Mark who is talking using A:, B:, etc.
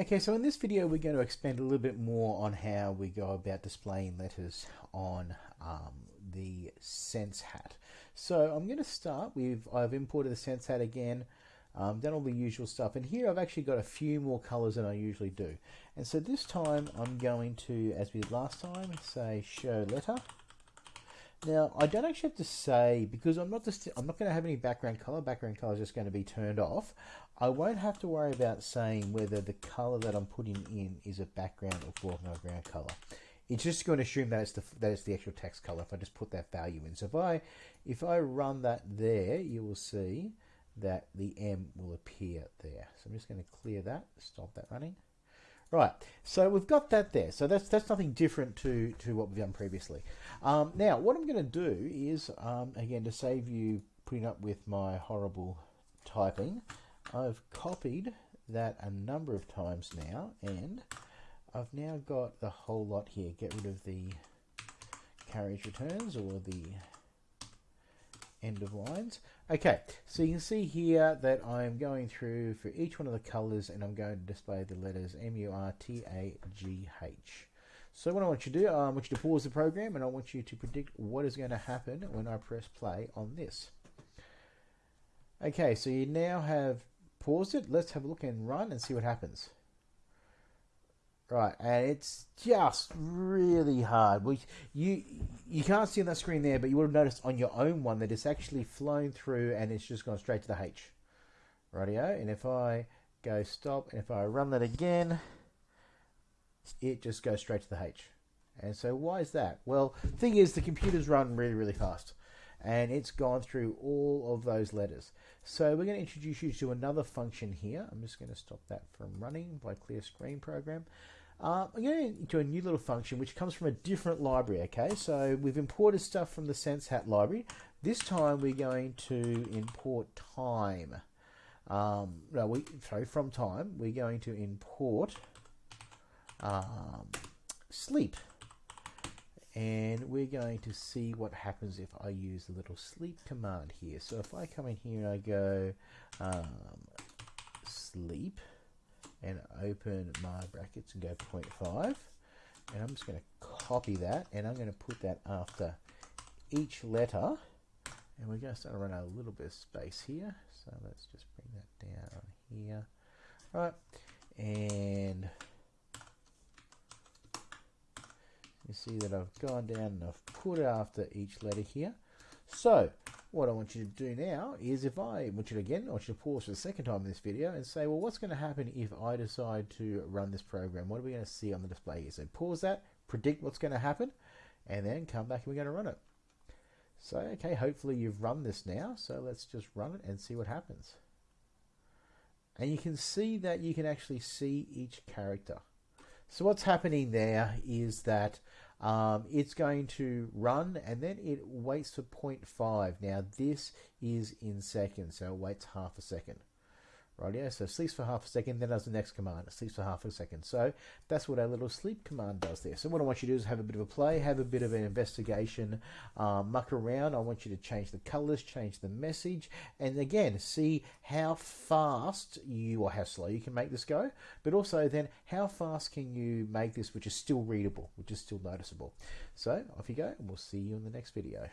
A: Okay, so in this video we're going to expand a little bit more on how we go about displaying letters on um, the Sense Hat. So I'm going to start with, I've imported the Sense Hat again, um, done all the usual stuff, and here I've actually got a few more colors than I usually do. And so this time I'm going to, as we did last time, say show letter. Now I don't actually have to say because I'm not just I'm not going to have any background color. Background color is just going to be turned off. I won't have to worry about saying whether the color that I'm putting in is a background or foreground color. It's just going to assume that it's the that it's the actual text color if I just put that value in. So if I if I run that there, you will see that the M will appear there. So I'm just going to clear that, stop that running. Right, so we've got that there. So that's that's nothing different to, to what we've done previously. Um, now, what I'm going to do is, um, again, to save you putting up with my horrible typing, I've copied that a number of times now, and I've now got the whole lot here. Get rid of the carriage returns or the end of lines. Okay, so you can see here that I'm going through for each one of the colors and I'm going to display the letters M-U-R-T-A-G-H. So what I want you to do, I want you to pause the program and I want you to predict what is going to happen when I press play on this. Okay, so you now have paused it. Let's have a look and run and see what happens. Right, and it's just really hard. You you can't see on that screen there, but you would have noticed on your own one that it's actually flown through and it's just gone straight to the H. Rightio, and if I go stop, and if I run that again, it just goes straight to the H. And so why is that? Well, thing is, the computers run really, really fast, and it's gone through all of those letters. So we're going to introduce you to another function here. I'm just going to stop that from running by clear screen program. Uh, I'm going into a new little function which comes from a different library, okay? So we've imported stuff from the SenseHat library. This time we're going to import time. Um, no, we, sorry, from time, we're going to import um, sleep. And we're going to see what happens if I use the little sleep command here. So if I come in here and I go um, sleep, and open my brackets and go 0.5 and I'm just going to copy that and I'm going to put that after each letter. And we're going to start to run a little bit of space here. So let's just bring that down here. Right and you see that I've gone down and I've put it after each letter here. So what I want you to do now is if I want you to again, I want you to pause for the second time in this video and say, well, what's going to happen if I decide to run this program? What are we going to see on the display here? So pause that, predict what's going to happen, and then come back and we're going to run it. So, okay, hopefully you've run this now. So let's just run it and see what happens. And you can see that you can actually see each character. So what's happening there is that um, it's going to run and then it waits for 0.5. Now this is in seconds, so it waits half a second. Right, yeah, so sleeps for half a second, then does the next command. It sleeps for half a second. So that's what our little sleep command does there. So what I want you to do is have a bit of a play, have a bit of an investigation, um, muck around. I want you to change the colors, change the message, and again, see how fast you, or how slow you can make this go, but also then how fast can you make this which is still readable, which is still noticeable. So off you go, and we'll see you in the next video.